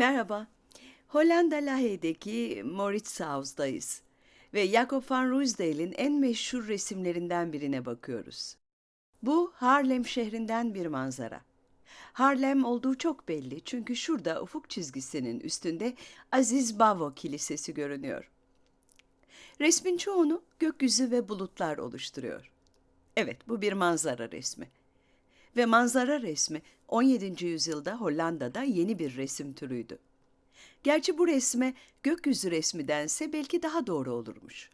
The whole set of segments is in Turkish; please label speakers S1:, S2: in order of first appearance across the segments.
S1: Merhaba. Hollanda Lahey'deki Mauritshuis'dayız ve Jacob van Ruysdael'in en meşhur resimlerinden birine bakıyoruz. Bu Harlem şehrinden bir manzara. Harlem olduğu çok belli çünkü şurada ufuk çizgisinin üstünde Aziz Bavo Kilisesi görünüyor. Resmin çoğunu gökyüzü ve bulutlar oluşturuyor. Evet, bu bir manzara resmi. Ve manzara resmi 17. yüzyılda Hollanda'da yeni bir resim türüydü. Gerçi bu resme gökyüzü resmi dense belki daha doğru olurmuş.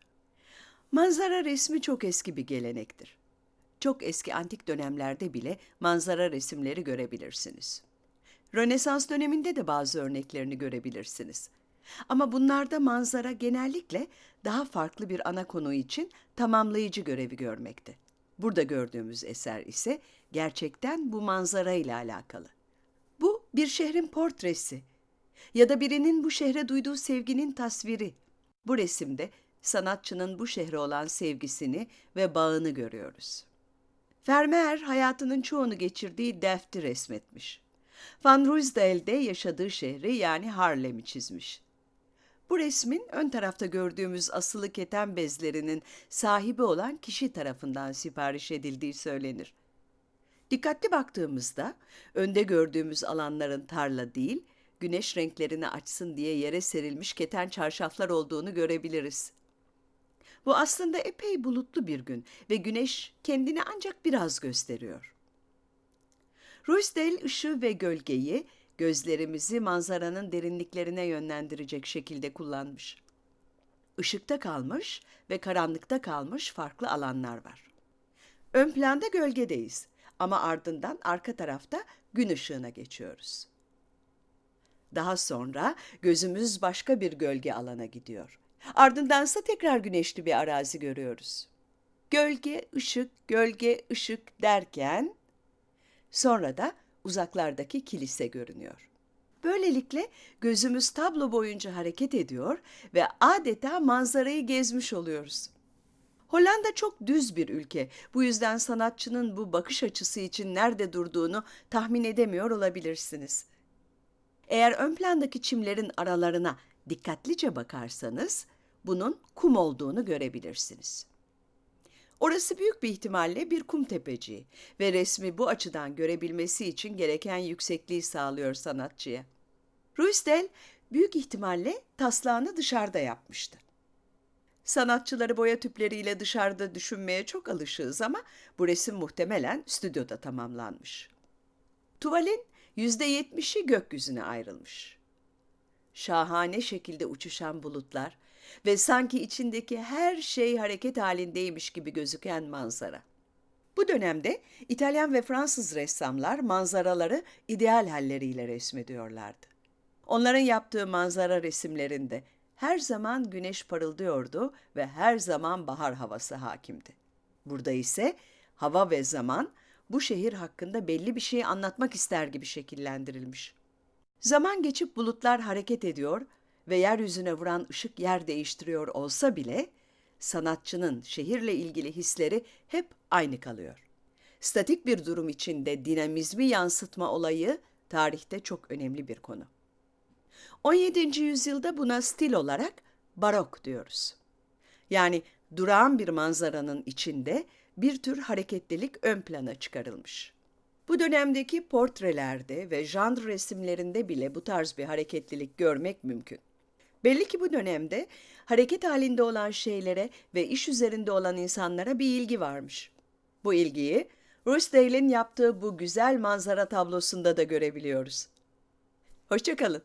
S1: Manzara resmi çok eski bir gelenektir. Çok eski antik dönemlerde bile manzara resimleri görebilirsiniz. Rönesans döneminde de bazı örneklerini görebilirsiniz. Ama bunlarda manzara genellikle daha farklı bir ana konu için tamamlayıcı görevi görmekte. Burada gördüğümüz eser ise gerçekten bu manzara ile alakalı. Bu bir şehrin portresi ya da birinin bu şehre duyduğu sevginin tasviri. Bu resimde sanatçının bu şehre olan sevgisini ve bağını görüyoruz. Vermeer hayatının çoğunu geçirdiği Delft'i resmetmiş. Van Ruysdael'de yaşadığı şehri yani Harlem'i çizmiş. Bu resmin ön tarafta gördüğümüz asılı keten bezlerinin sahibi olan kişi tarafından sipariş edildiği söylenir. Dikkatli baktığımızda önde gördüğümüz alanların tarla değil, güneş renklerini açsın diye yere serilmiş keten çarşaflar olduğunu görebiliriz. Bu aslında epey bulutlu bir gün ve güneş kendini ancak biraz gösteriyor. Ruysdael ışığı ve gölgeyi gözlerimizi manzaranın derinliklerine yönlendirecek şekilde kullanmış. Işıkta kalmış ve karanlıkta kalmış farklı alanlar var. Ön planda gölgedeyiz ama ardından arka tarafta gün ışığına geçiyoruz. Daha sonra gözümüz başka bir gölge alana gidiyor. Ardındansa tekrar güneşli bir arazi görüyoruz. Gölge, ışık, gölge, ışık derken sonra da uzaklardaki kilise görünüyor. Böylelikle gözümüz tablo boyunca hareket ediyor ve adeta manzarayı gezmiş oluyoruz. Hollanda çok düz bir ülke. Bu yüzden sanatçının bu bakış açısı için nerede durduğunu tahmin edemiyor olabilirsiniz. Eğer ön plandaki çimlerin aralarına dikkatlice bakarsanız bunun kum olduğunu görebilirsiniz. Orası büyük bir ihtimalle bir kum tepeciği ve resmi bu açıdan görebilmesi için gereken yüksekliği sağlıyor sanatçıya. Ruysdael büyük ihtimalle taslağını dışarıda yapmıştı. Sanatçıları boya tüpleriyle dışarıda düşünmeye çok alışığız ama bu resim muhtemelen stüdyoda tamamlanmış. Tuvalin yüzde yetmişi gökyüzüne ayrılmış. Şahane şekilde uçuşan bulutlar ve sanki içindeki her şey hareket halindeymiş gibi gözüken manzara. Bu dönemde İtalyan ve Fransız ressamlar manzaraları ideal halleriyle resmediyorlardı. Onların yaptığı manzara resimlerinde her zaman güneş parıldıyordu ve her zaman bahar havası hakimdi. Burada ise hava ve zaman bu şehir hakkında belli bir şey anlatmak ister gibi şekillendirilmiş. Zaman geçip bulutlar hareket ediyor ve yeryüzüne vuran ışık yer değiştiriyor olsa bile sanatçının şehirle ilgili hisleri hep aynı kalıyor. Statik bir durum içinde dinamizmi yansıtma olayı tarihte çok önemli bir konu. 17. yüzyılda buna stil olarak barok diyoruz. Yani durağan bir manzaranın içinde bir tür hareketlilik ön plana çıkarılmış. Bu dönemdeki portrelerde ve janr resimlerinde bile bu tarz bir hareketlilik görmek mümkün. Belli ki bu dönemde hareket halinde olan şeylere ve iş üzerinde olan insanlara bir ilgi varmış. Bu ilgiyi Ruysdael'in yaptığı bu güzel manzara tablosunda da görebiliyoruz. Hoşçakalın.